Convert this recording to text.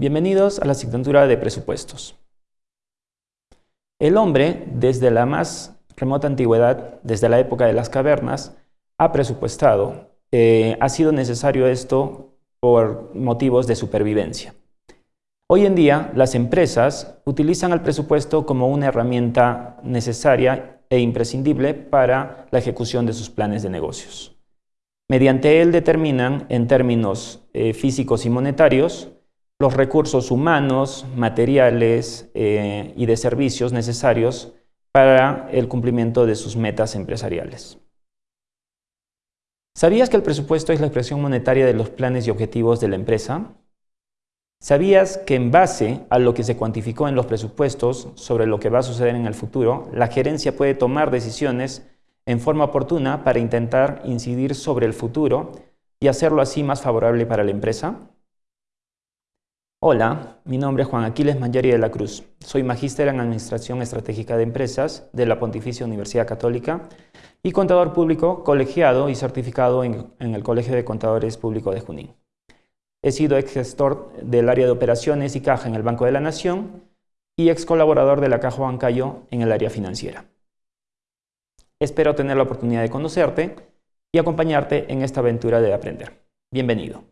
Bienvenidos a la asignatura de presupuestos. El hombre, desde la más remota antigüedad, desde la época de las cavernas, ha presupuestado. Eh, ha sido necesario esto por motivos de supervivencia. Hoy en día, las empresas utilizan el presupuesto como una herramienta necesaria e imprescindible para la ejecución de sus planes de negocios. Mediante él determinan, en términos eh, físicos y monetarios, los recursos humanos, materiales eh, y de servicios necesarios para el cumplimiento de sus metas empresariales. ¿Sabías que el presupuesto es la expresión monetaria de los planes y objetivos de la empresa? ¿Sabías que en base a lo que se cuantificó en los presupuestos sobre lo que va a suceder en el futuro, la gerencia puede tomar decisiones en forma oportuna para intentar incidir sobre el futuro y hacerlo así más favorable para la empresa? Hola, mi nombre es Juan Aquiles Mangiari de la Cruz. Soy magíster en Administración Estratégica de Empresas de la Pontificia Universidad Católica y contador público colegiado y certificado en, el Colegio de Contadores Públicos de Junín. He sido ex gestor del área de operaciones y caja en el Banco de la Nación y ex colaborador de la Caja Bancayo en el área financiera. Espero tener la oportunidad de conocerte y acompañarte en esta aventura de aprender. Bienvenido.